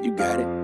You got it.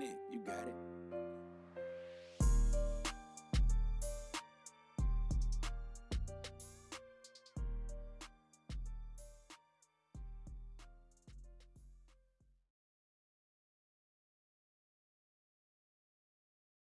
You got it.